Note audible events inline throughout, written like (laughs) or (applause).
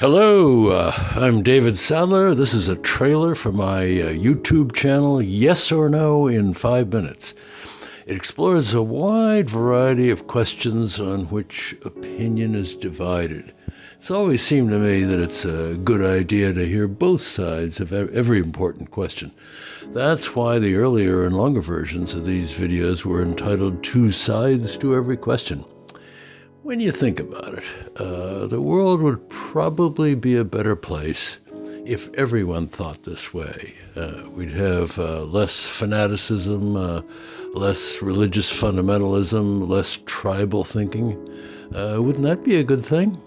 Hello, uh, I'm David Sadler. This is a trailer for my uh, YouTube channel, Yes or No in Five Minutes. It explores a wide variety of questions on which opinion is divided. It's always seemed to me that it's a good idea to hear both sides of every important question. That's why the earlier and longer versions of these videos were entitled Two Sides to Every Question. When you think about it, uh, the world would probably be a better place if everyone thought this way. Uh, we'd have uh, less fanaticism, uh, less religious fundamentalism, less tribal thinking. Uh, wouldn't that be a good thing?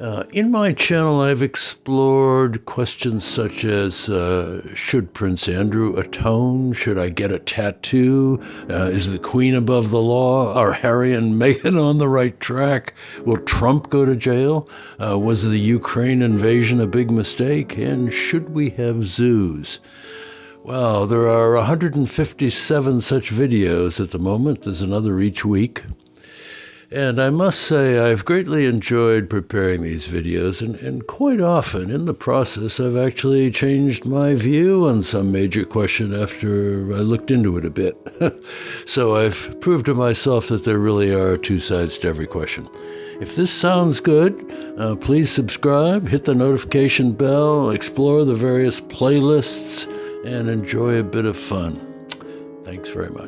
Uh, in my channel, I've explored questions such as uh, Should Prince Andrew atone? Should I get a tattoo? Uh, is the Queen above the law? Are Harry and (laughs) Meghan on the right track? Will Trump go to jail? Uh, was the Ukraine invasion a big mistake? And should we have zoos? Well, there are 157 such videos at the moment. There's another each week. And I must say, I've greatly enjoyed preparing these videos, and, and quite often in the process, I've actually changed my view on some major question after I looked into it a bit. (laughs) so I've proved to myself that there really are two sides to every question. If this sounds good, uh, please subscribe, hit the notification bell, explore the various playlists, and enjoy a bit of fun. Thanks very much.